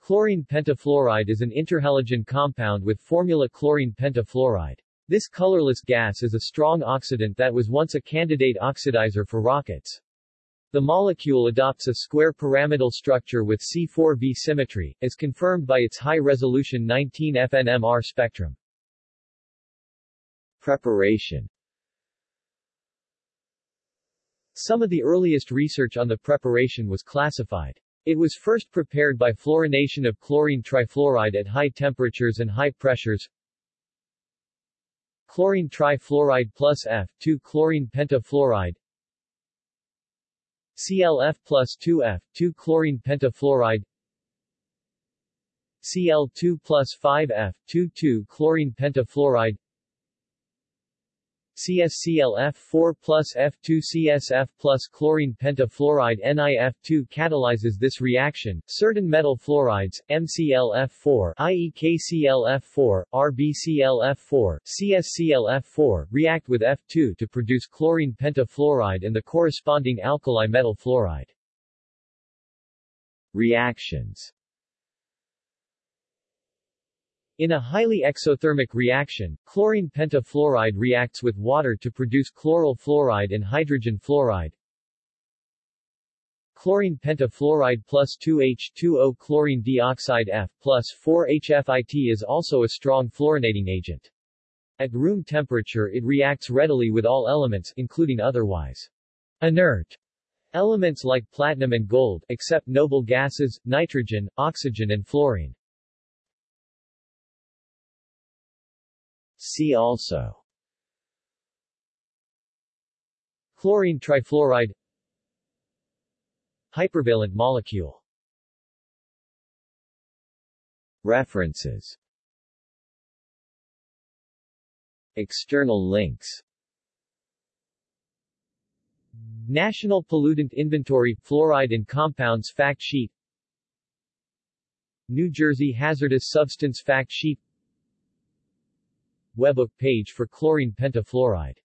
Chlorine pentafluoride is an interhalogen compound with formula chlorine pentafluoride. This colorless gas is a strong oxidant that was once a candidate oxidizer for rockets. The molecule adopts a square pyramidal structure with C4V symmetry, as confirmed by its high-resolution 19 FNMR spectrum. Preparation Some of the earliest research on the preparation was classified. It was first prepared by fluorination of chlorine trifluoride at high temperatures and high pressures. Chlorine trifluoride plus F2 chlorine pentafluoride. ClF plus 2F, 2 chlorine pentafluoride. Cl2 plus 5F, 2 2 chlorine pentafluoride CSClF4 plus F2CSF plus chlorine pentafluoride NiF2 catalyzes this reaction. Certain metal fluorides, MClF4 i.e. KClF4, RBClF4, CSClF4, react with F2 to produce chlorine pentafluoride and the corresponding alkali metal fluoride. Reactions in a highly exothermic reaction, chlorine pentafluoride reacts with water to produce chloryl fluoride and hydrogen fluoride. Chlorine pentafluoride plus 2H2O chlorine dioxide F plus 4HFIT is also a strong fluorinating agent. At room temperature it reacts readily with all elements, including otherwise inert elements like platinum and gold, except noble gases, nitrogen, oxygen and fluorine. See also. Chlorine trifluoride. Hypervalent molecule. References. External links. National Pollutant Inventory Fluoride and Compounds Fact Sheet. New Jersey Hazardous Substance Fact Sheet Webbook page for chlorine pentafluoride